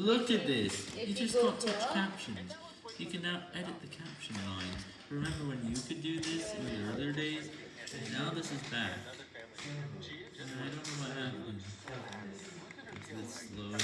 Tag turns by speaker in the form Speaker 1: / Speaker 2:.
Speaker 1: Look at this. You just
Speaker 2: go
Speaker 1: got touch captions. You can now edit the caption lines. Remember when you could do this in the other days? And now this is back. And I don't know what happened. It's slow.